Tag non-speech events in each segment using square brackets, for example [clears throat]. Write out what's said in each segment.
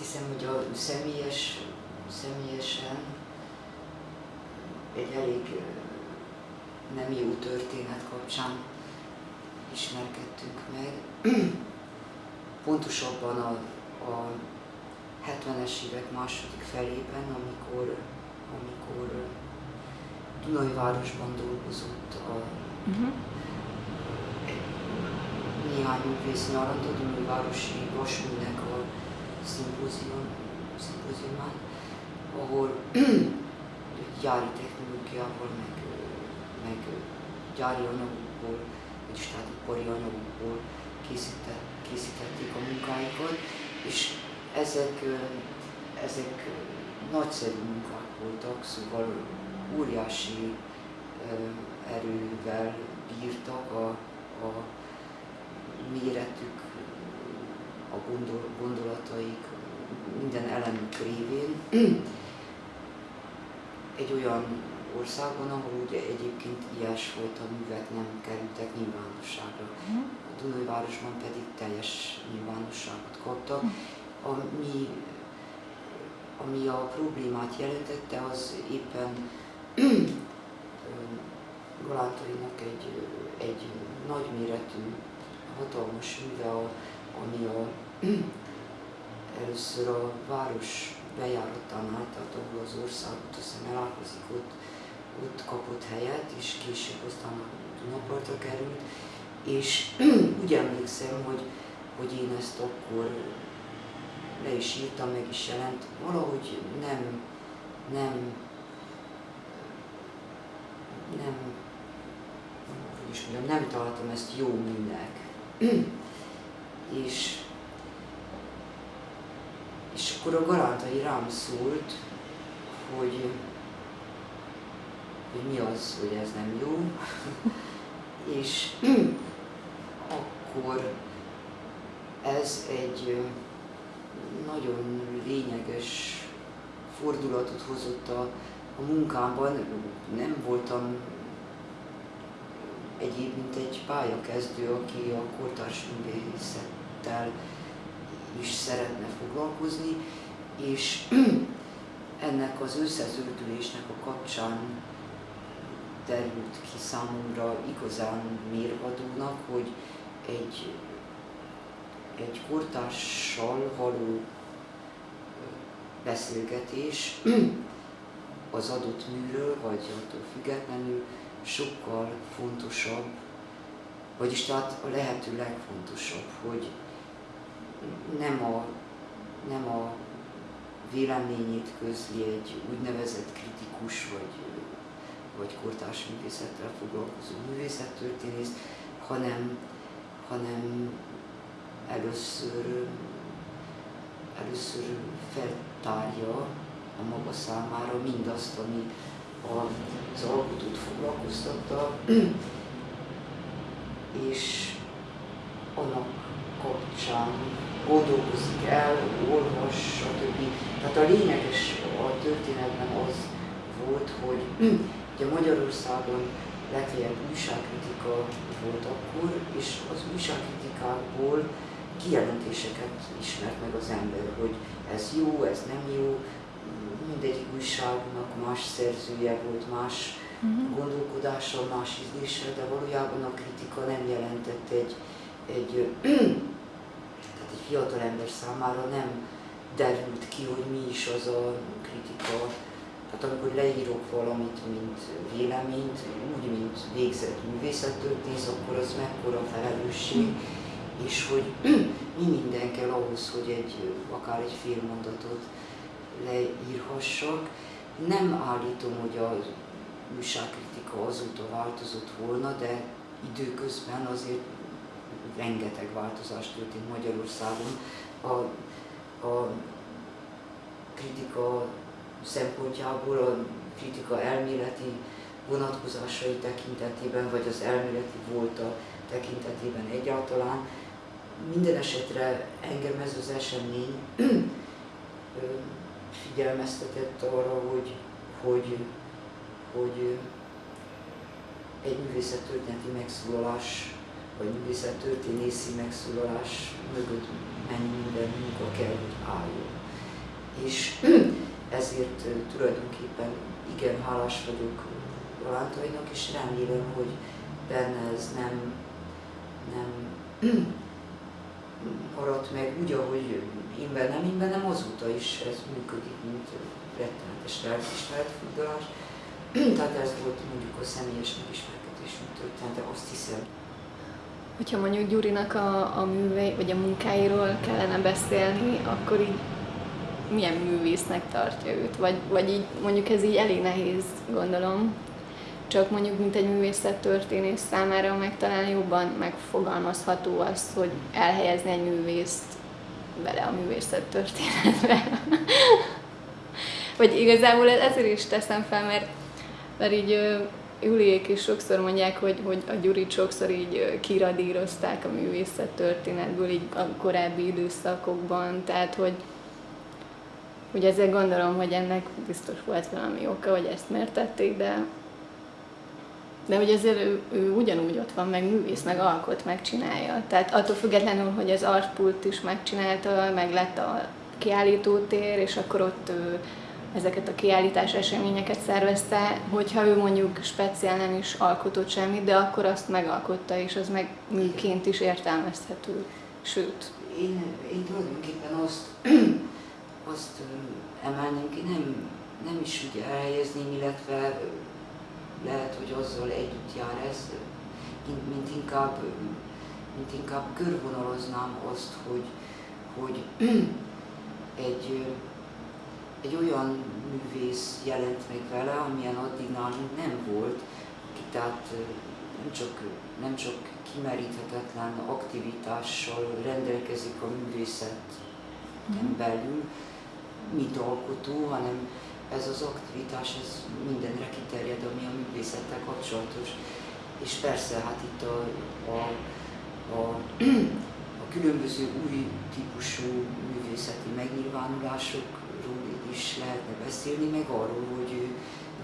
azt hiszem, hogy a személyes, személyesen egy elég nem jó történet kapcsán ismerkedtünk meg. [clears throat] Pontosabban a, a 70-es évek második felében, amikor, amikor Dunajvárosban dolgozott a uh-huh. néhány művész nyarant a Dunajvárosi Vasműnek szimpózium, szimpóziumán, ahol gyári technológiával, meg, meg gyári anyagokból, vagyis tehát ipari anyagokból készített, készítették a munkáikat, és ezek, ezek nagyszerű munkák voltak, szóval óriási erővel bírtak a, a méretük, a gondol, gondolataik, minden elemük révén. Egy olyan országban, ahol ugye egyébként ilyesfajta művek nem kerültek nyilvánosságra. Mhm. A Dunajvárosban pedig teljes nyilvánosságot kaptak. Mhm. Ami, ami a problémát jelentette, az éppen Galántainak egy, egy nagyméretű, hatalmas műve, ami a, [clears throat] először a város bejáratánál, tehát ahol az országot aztán elálkozik, ott, ott kapott helyet, és később aztán a Dunapartra került, és [clears throat] úgy emlékszem, hogy, hogy én ezt akkor le is írtam, meg is jelent, valahogy nem, nem nem, hogy is mondjam, nem találtam ezt jó műnek. [clears throat] és akkor a Galántai rám szólt, hogy, hogy mi az, hogy ez nem jó. [laughs] és akkor ez egy nagyon lényeges fordulatot hozott a, a munkámban nem voltam egyéb, mint egy pályakezdő, aki a kortárs művészettel is szeretne foglalkozni, és [clears throat] ennek az összeződülésnek a kapcsán derült ki számomra igazán mérvadónak, hogy egy, egy kortárssal való beszélgetés [clears throat] az adott műről, vagy attól függetlenül sokkal fontosabb, vagyis tehát a lehető legfontosabb, hogy nem a, nem a véleményét közli egy úgynevezett kritikus vagy, vagy kortárs művészettel foglalkozó művészettörténész, hanem, hanem először, először feltárja a maga számára mindazt, ami az alkotót foglalkoztatta, [clears throat] és annak kapcsán gondolkozik el, olvas, stb. Tehát a lényeges a történetben az volt, hogy [clears throat] ugye Magyarországon legfeljebb újságkritika volt akkor, és az újságkritikákból kijelentéseket ismert meg az ember, hogy ez jó, ez nem jó, mindegyik újságnak más szerzője volt, más uh-huh. gondolkodással, más ízléssel, de valójában a kritika nem jelentett egy, egy, [clears throat] tehát egy fiatal ember számára nem derült ki, hogy mi is az a kritika. Tehát amikor leírok valamit, mint véleményt, úgy, mint végzett művészettörténész, akkor az mekkora felelősség, és hogy [clears throat] mi minden kell ahhoz, hogy egy, akár egy fél mondatot leírhassak. Nem állítom, hogy az újságkritika azóta változott volna, de időközben azért rengeteg változás történt Magyarországon. A, a kritika szempontjából, a kritika elméleti vonatkozásai tekintetében, vagy az elméleti volta tekintetében egyáltalán. Minden esetre engem ez az esemény figyelmeztetett arra, hogy, hogy, hogy egy művészettörténeti megszólalás, vagy művészettörténészi megszólalás mögött mennyi minden munka kell, hogy álljon. és [clears throat] ezért tulajdonképpen igen hálás vagyok Rolandainak, és remélem, hogy benne ez nem, nem [clears throat] maradt meg úgy, ahogy én bennem, én bennem azóta is ez működik, mint rettenetes lelkismeret furdalás. [clears throat] Tehát ez volt mondjuk a személyes megismerkedésünk története, azt hiszem. Hogyha mondjuk Gyurinak a, a művei, vagy a munkáiról kellene beszélni, akkor így milyen művésznek tartja őt? Vagy, vagy így mondjuk ez így elég nehéz, gondolom. Csak mondjuk, mint egy művészettörténész számára meg talán jobban megfogalmazható az, hogy elhelyezni egy művészt vele a művészettörténetbe. [laughs] vagy igazából ezért is teszem fel, mert, mert így Juliék is sokszor mondják, hogy, hogy a Gyurit sokszor így kiradírozták a művészet történetből így a korábbi időszakokban, tehát hogy, hogy ezzel gondolom, hogy ennek biztos volt valami oka, hogy ezt miért tették, de, de hogy azért ő, ő ugyanúgy ott van, meg művész, meg alkot, megcsinálja. Tehát attól függetlenül, hogy az artpult is megcsinálta, meg lett a kiállítótér, és akkor ott ő ezeket a kiállítás eseményeket szervezte, hogyha ő mondjuk speciál nem is alkotott semmit, de akkor azt megalkotta, és az meg műként is értelmezhető. Sőt. Én, én tulajdonképpen azt, [clears throat] azt emelném ki, nem, nem is úgy elhelyezném, illetve lehet, hogy azzal együtt jár ez, mint inkább, mint inkább körvonaloznám azt, hogy, hogy [clears throat] egy egy olyan művész jelent meg vele, amilyen addig nálunk nem volt, aki tehát nem csak, nem csak kimeríthetetlen aktivitással rendelkezik a művészet mm. belül, mint alkotó, hanem ez az aktivitás ez mindenre kiterjed, ami a művészettel kapcsolatos. És persze, hát itt a, a, a különböző új típusú művészeti megnyilvánulások is lehetne beszélni, meg arról, hogy ő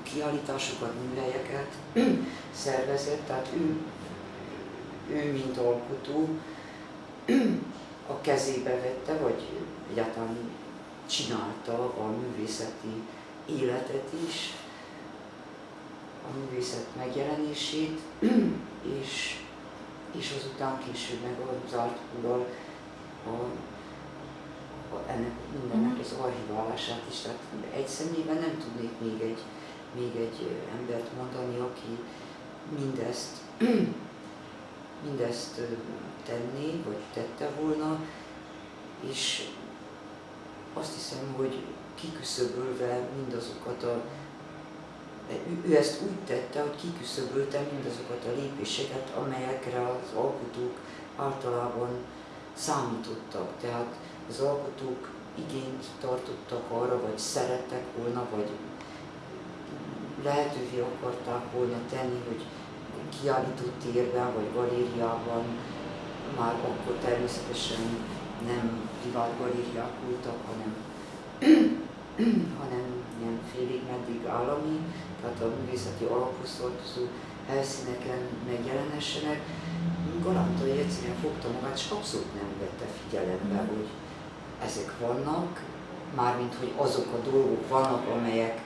kiállításokat, műhelyeket [clears throat] szervezett, tehát ő, ő mint alkotó [clears throat] a kezébe vette, vagy egyáltalán csinálta a művészeti életet is, a művészet megjelenését, [clears throat] és, és azután később meg az artkullal a ennek mindennek az archiválását is. Tehát egy személyben nem tudnék még egy, még egy embert mondani, aki mindezt, [clears throat] mindezt tenné, vagy tette volna, és azt hiszem, hogy kiküszöbölve mindazokat a ő ezt úgy tette, hogy kiküszöbölte mindazokat a lépéseket, amelyekre az alkotók általában számítottak. Tehát az alkotók igényt tartottak arra, vagy szerettek volna, vagy lehetővé akarták volna tenni, hogy kiállító térben vagy galériában, már akkor természetesen nem privát galériák voltak, hanem, félig meddig állami, tehát a művészeti alaphoz tartozó helyszíneken megjelenessenek. Galantai egyszerűen fogta magát, és abszolút nem vette figyelembe, hogy ezek vannak, mármint hogy azok a dolgok vannak, amelyek,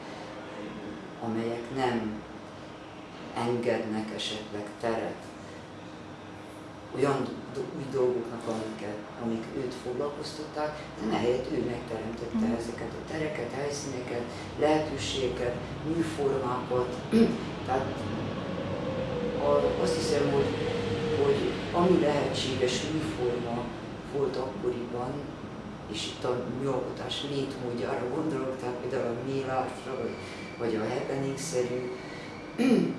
amelyek nem engednek esetleg teret olyan új dolgoknak, amiket, amik őt foglalkoztatták, de ehelyett ő megteremtette mm. ezeket a tereket, helyszíneket, lehetőségeket, műformákat. [clears throat] Tehát azt hiszem, hogy, hogy ami lehetséges műforma volt akkoriban, és itt a műalkotás létmódjára gondolok, tehát például a mélásra, vagy a happening-szerű [clears throat]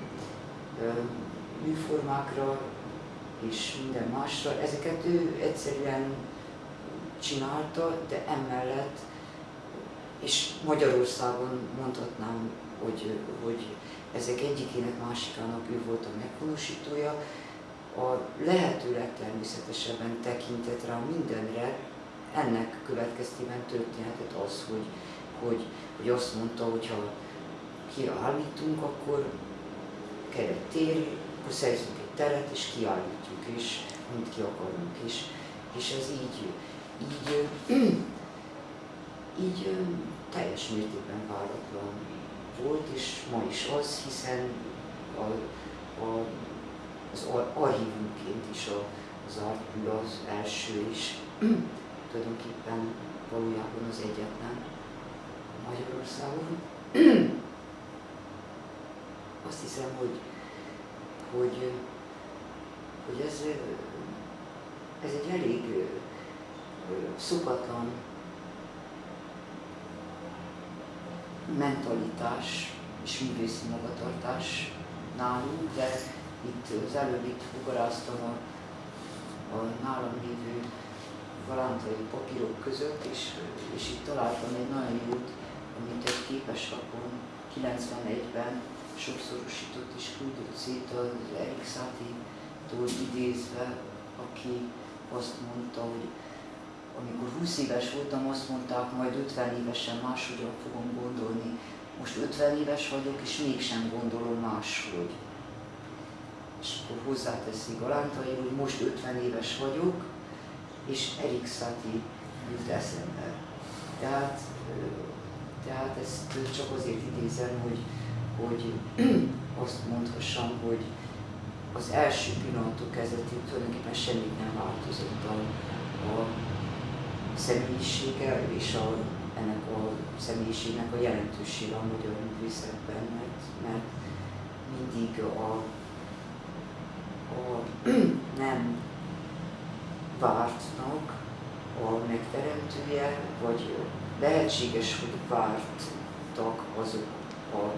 műformákra, és minden másra. Ezeket ő egyszerűen csinálta, de emellett, és Magyarországon mondhatnám, hogy, hogy ezek egyikének másikának ő volt a meghonosítója, a lehető legtermészetesebben tekintett rá mindenre, ennek következtében történhetett az, hogy, hogy, hogy azt mondta, hogy ha kiállítunk, akkor kell egy tér, szerzünk egy teret, és kiállítjuk, és mint ki akarunk. És, és ez így, így, így teljes mértékben váratlan volt, és ma is az, hiszen a, a, az archívumként is a, az Artmű az első is tulajdonképpen valójában az egyetlen Magyarországon. Azt hiszem, hogy, hogy, hogy ez, ez egy elég szokatlan mentalitás és művészi magatartás nálunk, de itt az előbb itt fugaráztam a, a nálam lévő galántai papírok között, és, és itt találtam egy nagyon jót, amit egy képeslapon 91-ben sokszorosított és küldött szét az Erik Satie-tól idézve, aki azt mondta, hogy amikor 20 éves voltam, azt mondták, majd 50 évesen máshogyan fogom gondolni. Most 50 éves vagyok, és mégsem gondolom máshogy. És akkor hozzáteszi Galántai, hogy most 50 éves vagyok, és Erik Satie jut eszembe. Tehát, tehát ezt csak azért idézem, hogy, hogy [clears throat] azt mondhassam, hogy az első pillanatok kezdetén tulajdonképpen semmit nem változott a, a személyisége és a, ennek a személyiségnek a jelentősége a magyar művészetben, mert, mert mindig a, a [clears throat] nem vártnak a megteremtője, vagy lehetséges, hogy vártak azok a,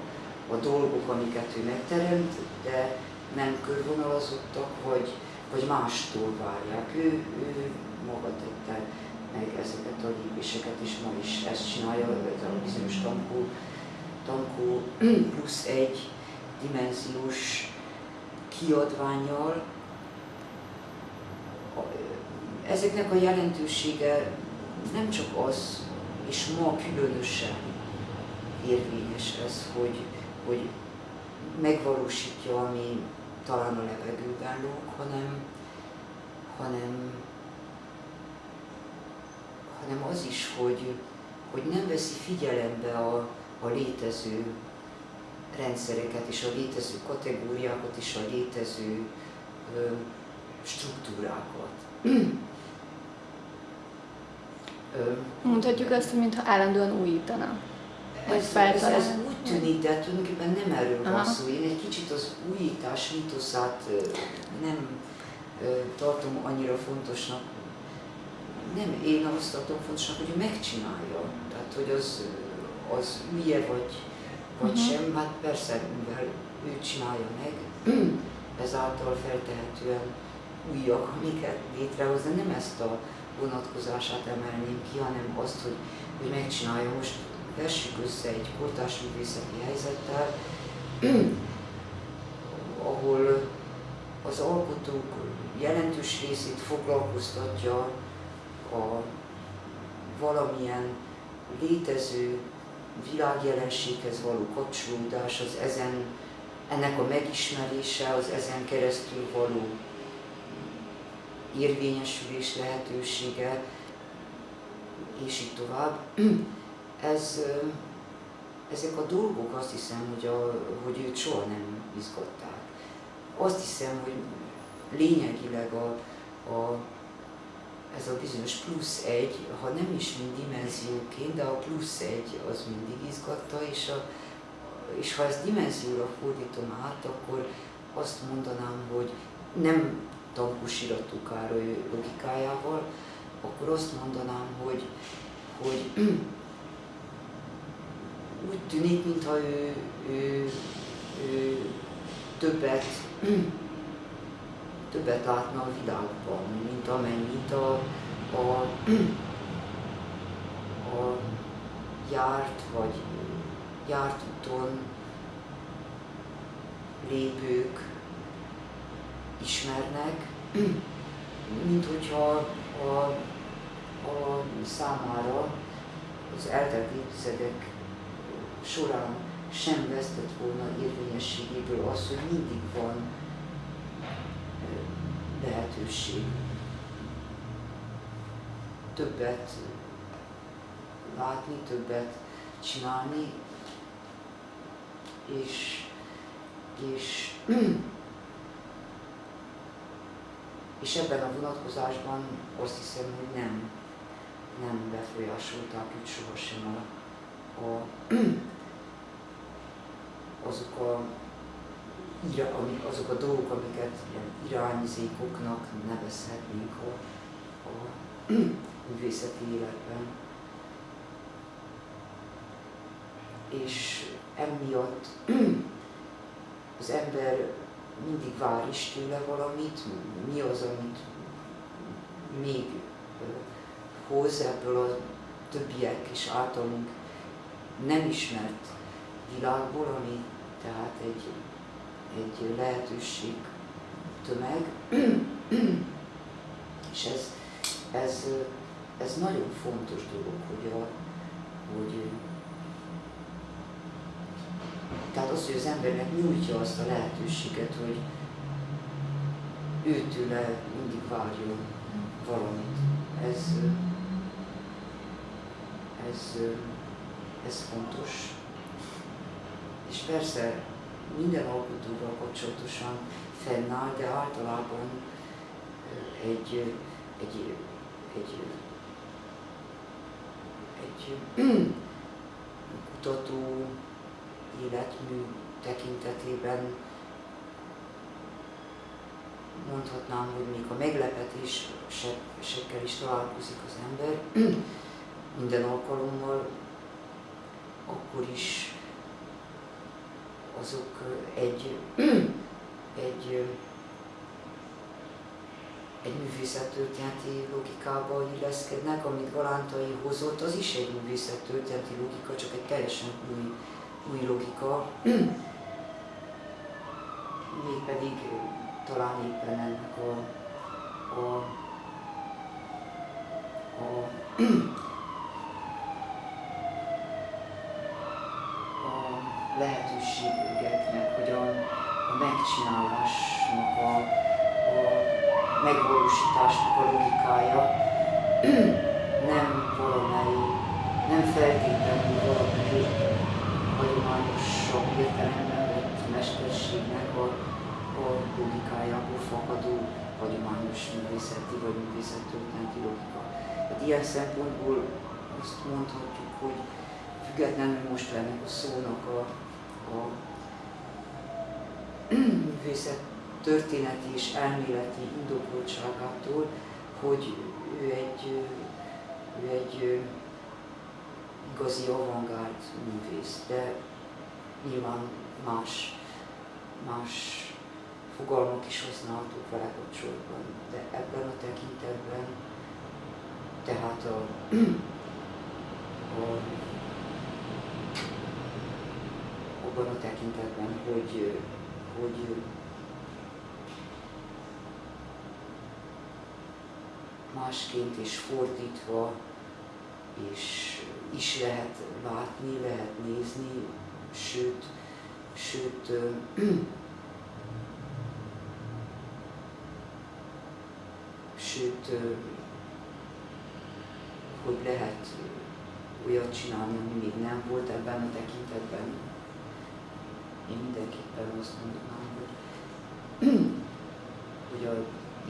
a dolgok, amiket ő megteremt, de nem körvonalazottak, vagy, vagy mástól várják. Ő, ő maga tette meg ezeket a lépéseket, és ma is ezt csinálja, ez a bizonyos tankó, tankó [clears throat] plusz egy dimenziós kiadványjal. Ezeknek a jelentősége nem csak az, és ma különösen érvényes ez, hogy, hogy megvalósítja, ami talán a levegőben lóg, hanem, hanem hanem az is, hogy, hogy nem veszi figyelembe a, a létező rendszereket és a létező kategóriákat és a létező ö, struktúrákat. Mondhatjuk azt, mintha állandóan újítana. Ez, ez, ez tűnik, de tulajdonképpen nem erről van szó. Én egy kicsit az újítás mitoszát nem tartom annyira fontosnak, nem én azt tartom fontosnak, hogy megcsinálja. Tehát, hogy az, az hülye vagy, vagy uh-huh. sem, hát persze, mivel ő csinálja meg, [clears throat] ezáltal feltehetően újak, amiket létrehoz, de nem ezt a vonatkozását emelném ki, hanem azt, hogy, hogy megcsinálja. Most vessük össze egy kortárs művészeti helyzettel, [clears throat] ahol az alkotók jelentős részét foglalkoztatja a valamilyen létező világjelenséghez való kapcsolódás, az ezen, ennek a megismerése, az ezen keresztül való érvényesülés lehetősége, és így tovább. [clears throat] Ez, ezek a dolgok azt hiszem, hogy, a, hogy őt soha nem izgatták. Azt hiszem, hogy lényegileg a, a ez a bizonyos plusz egy, ha nem is mind dimenzióként, de a plusz egy az mindig izgatta, és, a, és ha ezt dimenzióra fordítom át, akkor azt mondanám, hogy nem Tankus iratú Károly logikájával, akkor azt mondanám, hogy, hogy úgy tűnik, mintha ő, ő, ő többet többet látna a világban, mint amennyit a, a, a járt vagy járt úton lépők ismernek, mint hogyha a, a számára az eltelt évtizedek során sem vesztett volna érvényességéből az, hogy mindig van lehetőség. Többet látni, többet csinálni, és, és, [clears throat] és ebben a vonatkozásban azt hiszem, hogy nem, nem befolyásolták őt sohasem a, a, [clears throat] azok a azok a dolgok, amiket ilyen irányzékoknak nevezhetnénk a, a [clears throat] művészeti életben. És emiatt [clears throat] az ember mindig vár is tőle valamit, mi az, amit még hoz ebből a többiek és általunk nem ismert világból, ami tehát egy, egy lehetőség tömeg, [clears throat] és ez, ez, ez nagyon fontos dolog, hogy, a, hogy tehát az, hogy az embernek nyújtja azt a lehetőséget, hogy őtőle mindig várjon valamit. Ez, ez, ez fontos. És persze minden alkotóval kapcsolatosan fennáll, de általában egy, egy, egy, egy, [clears throat] kutató életmű tekintetében mondhatnám, hogy még a meglepetésekkel is találkozik az ember [clears throat] minden alkalommal, akkor is azok egy, [clears throat] egy, egy művészettörténeti logikába illeszkednek, amit Galántai hozott, az is egy művészettörténeti logika, csak egy teljesen új új logika, [clears throat] mégpedig talán éppen ennek a, a, a, [clears throat] a lehetőségeknek, hogy a, a megcsinálásnak, a, a megvalósításnak a logikája [clears throat] nem valamely, nem feltétlenül valamelyik hagyományosabb értelemben vett mesterségnek a, a logikájából fakadó hagyományos művészeti vagy művészettörténeti logika. Hát ilyen szempontból azt mondhatjuk, hogy függetlenül most ennek a szónak a, a művészet történeti és elméleti indokoltságától, hogy ő egy, ő egy igazi avantgárd művész, de nyilván más, más fogalmak is használhatók vele kapcsolatban, de ebben a tekintetben, tehát a, [clears throat] a abban a tekintetben, hogy, hogy másként és fordítva, és is lehet látni, lehet nézni, sőt, sőt [clears throat] sőt, hogy lehet olyat csinálni, ami még nem volt ebben a tekintetben. Mindenképpen azt mondanám, hogy, [clears throat] hogy a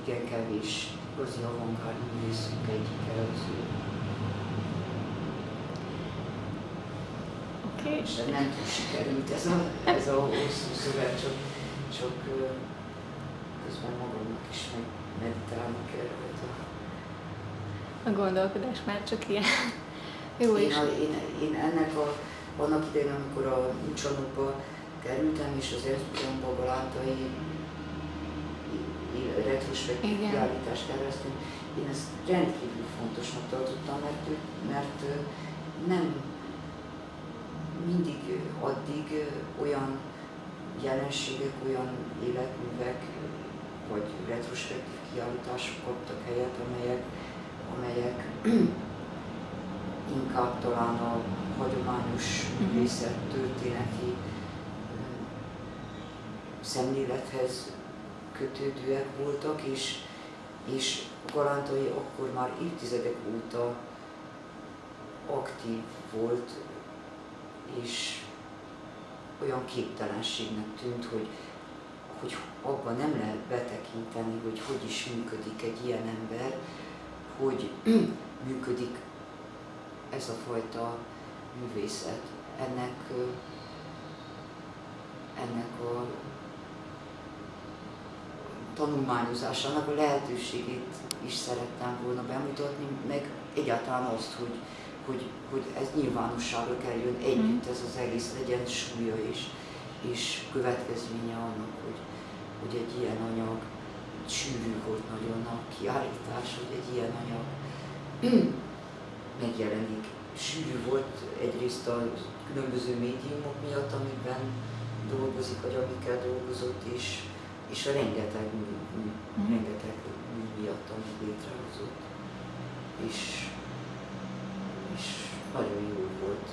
igen kevés igazi avantgárd művészünk egyike az ő és nem túl sikerült ez a, ez a hosszú szöveg, csak, csak közben magamnak is meg meditálni kellett. A, a gondolkodás már csak ilyen. Jó én, a, én, én, ennek a, annak idején, amikor a Csanokba kerültem, és az Erzsébetben Galántai retrospektív kiállítást terveztünk, én ezt rendkívül fontosnak tartottam, mert, mert nem mindig addig olyan jelenségek, olyan életművek vagy retrospektív kiállítások kaptak helyet, amelyek, amelyek inkább talán a hagyományos mhm. művészet történeti szemlélethez kötődőek voltak, és, és Galántai akkor már évtizedek óta aktív volt, és olyan képtelenségnek tűnt, hogy, hogy abban nem lehet betekinteni, hogy hogy is működik egy ilyen ember, hogy [clears throat] működik ez a fajta művészet. Ennek, ennek a tanulmányozásának a lehetőségét is szerettem volna bemutatni, meg egyáltalán azt, hogy, hogy, hogy ez nyilvánosságra kerüljön együtt ez az egész, legyen súlya és, és következménye annak, hogy, hogy egy ilyen anyag sűrű volt nagyon a kiállítás, hogy egy ilyen anyag [clears throat] megjelenik. Sűrű volt egyrészt a különböző médiumok miatt, amikben dolgozik, vagy amikkel dolgozott, és, és rengeteg mű, mű mm. rengeteg mű miatt, ami létrehozott, és, és nagyon jó volt